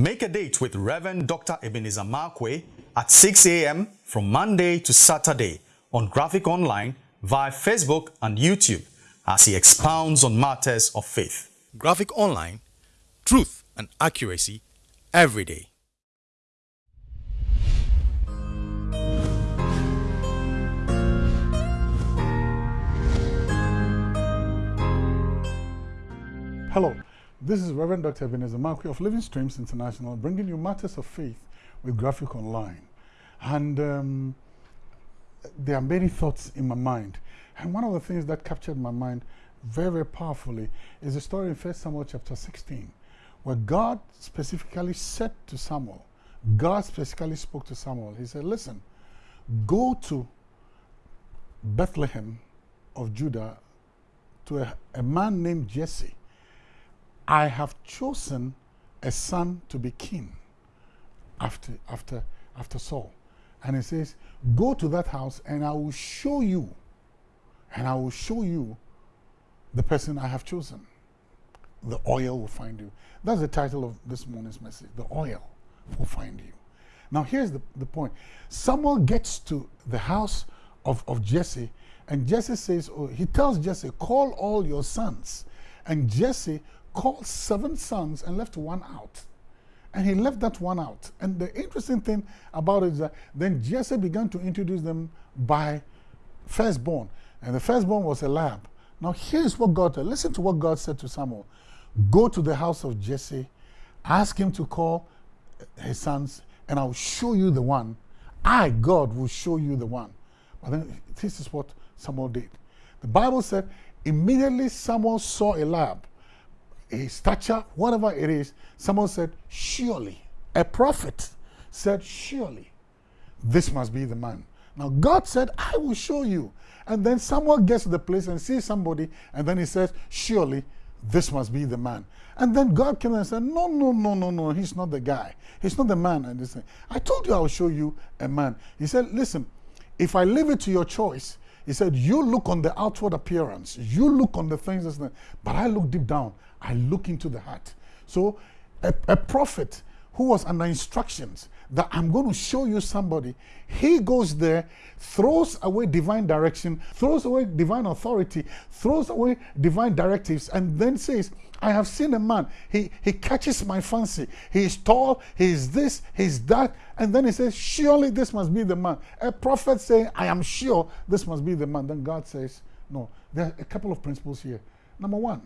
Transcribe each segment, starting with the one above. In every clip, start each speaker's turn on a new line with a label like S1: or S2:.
S1: Make a date with Reverend Dr. Ebenezer Markwei at 6 a.m. from Monday to Saturday on Graphic Online via Facebook and YouTube as he expounds on matters of faith. Graphic Online, truth and accuracy every day.
S2: Hello, this is Reverend Dr. Ebenezer Markwei of Living Streams International bringing you matters of faith with Graphic Online. And um, there are many thoughts in my mind. And one of the things that captured my mind very, very powerfully is the story in 1 Samuel chapter 16, where God specifically said to Samuel, God specifically spoke to Samuel. He said, Listen, go to Bethlehem of Judah to a, a man named Jesse I have chosen a son to be king after, after, after Saul. And he says, Go to that house and I will show you, and I will show you the person I have chosen. The oil will find you. That's the title of this morning's message. The oil will find you. Now, here's the, the point Samuel gets to the house of, of Jesse, and Jesse says, oh, He tells Jesse, Call all your sons. And Jesse called seven sons and left one out. And he left that one out. And the interesting thing about it is that then Jesse began to introduce them by firstborn. And the firstborn was Eliab. Now here's what God said. Listen to what God said to Samuel. Go to the house of Jesse, ask him to call his sons, and I'll show you the one. I, God, will show you the one. But then this is what Samuel did. The Bible said, immediately Samuel saw Eliab his stature, whatever it is, someone said, surely, a prophet said, surely, this must be the man. Now, God said, I will show you. And then someone gets to the place and sees somebody, and then he says, surely, this must be the man. And then God came and said, no, no, no, no, no, he's not the guy. He's not the man. And this I told you I will show you a man. He said, listen, if I leave it to your choice, he said, you look on the outward appearance. You look on the things, but I look deep down. I look into the heart. So a, a prophet who was under instructions that I'm going to show you somebody, he goes there, throws away divine direction, throws away divine authority, throws away divine directives, and then says, I have seen a man. He, he catches my fancy. He is tall, he is this, he is that. And then he says, Surely this must be the man. A prophet saying, I am sure this must be the man. Then God says, No. There are a couple of principles here. Number one,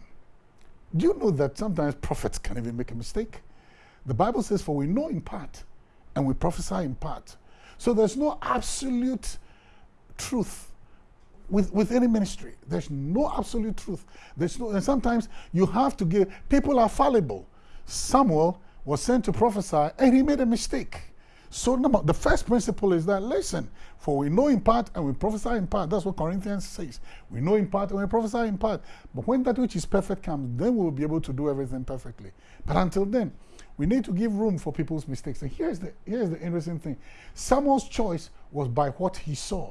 S2: do you know that sometimes prophets can even make a mistake? The Bible says, For we know in part and we prophesy in part. So there's no absolute truth with, with any ministry. There's no absolute truth. There's no, and sometimes you have to give, people are fallible. Samuel was sent to prophesy and he made a mistake. So number, the first principle is that, listen, for we know in part and we prophesy in part. That's what Corinthians says. We know in part and we prophesy in part. But when that which is perfect comes, then we'll be able to do everything perfectly. But until then, we need to give room for people's mistakes. And here's the, here's the interesting thing. Samuel's choice was by what he saw.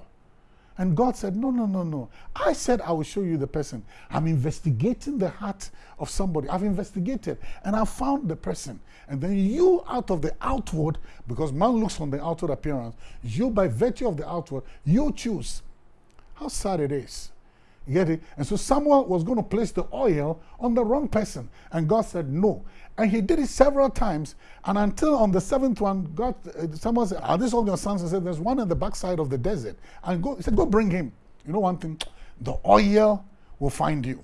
S2: And God said, No, no, no, no. I said I will show you the person. I'm investigating the heart of somebody. I've investigated and I found the person. And then you, out of the outward, because man looks on the outward appearance, you, by virtue of the outward, you choose. How sad it is. You get it? And so Samuel was going to place the oil on the wrong person. And God said, No. And he did it several times. And until on the seventh one, God, uh, someone said, Are these all your sons? He said, There's one in the backside of the desert. And go, he said, Go bring him. You know one thing? The oil will find you.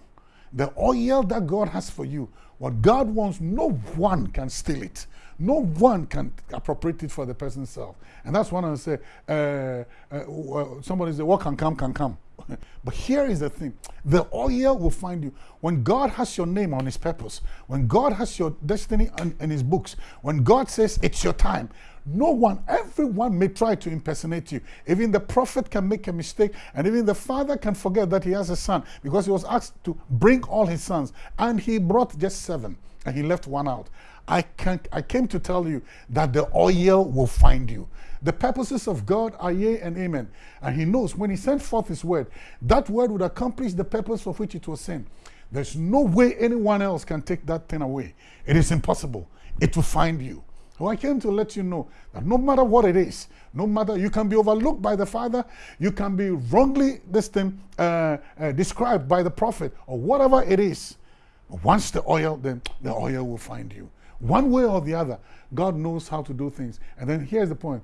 S2: The oil that God has for you, what God wants, no one can steal it. No one can appropriate it for the person's self. And that's one I say, uh, uh, somebody say, what can come, can come. but here is the thing. The oil will find you. When God has your name on his purpose, when God has your destiny in, in his books, when God says it's your time, no one, everyone may try to impersonate you. Even the prophet can make a mistake, and even the father can forget that he has a son because he was asked to bring all his sons, and he brought just seven, and he left one out. I, can, I came to tell you that the oil will find you. The purposes of God are yea and amen. And he knows when he sent forth his word, that word would accomplish the purpose for which it was sent. There's no way anyone else can take that thing away. It is impossible. It will find you. So I came to let you know that no matter what it is, no matter you can be overlooked by the Father, you can be wrongly this thing uh, uh, described by the prophet or whatever it is. Once the oil, then the oil will find you. One way or the other, God knows how to do things. And then here's the point: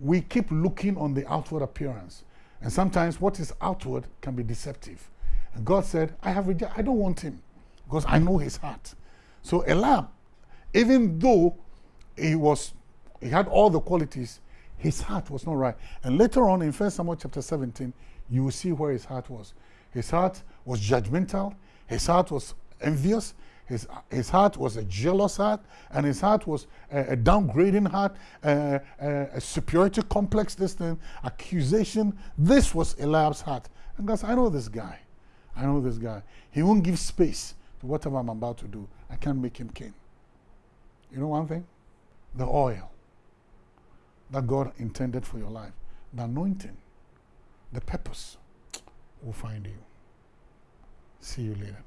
S2: we keep looking on the outward appearance, and sometimes what is outward can be deceptive. And God said, "I have. I don't want him, because I know his heart." So Eliab, even though he was he had all the qualities his heart was not right and later on in first samuel chapter 17 you will see where his heart was his heart was judgmental his heart was envious his, his heart was a jealous heart and his heart was a, a downgrading heart a, a, a superiority complex this thing accusation. This was eliab's heart. And guys i know this guy. I know this guy. He won't give space to whatever i'm about to do. I can't make him king. You know one thing? The oil that God intended for your life, the anointing, the purpose will find you. See you later.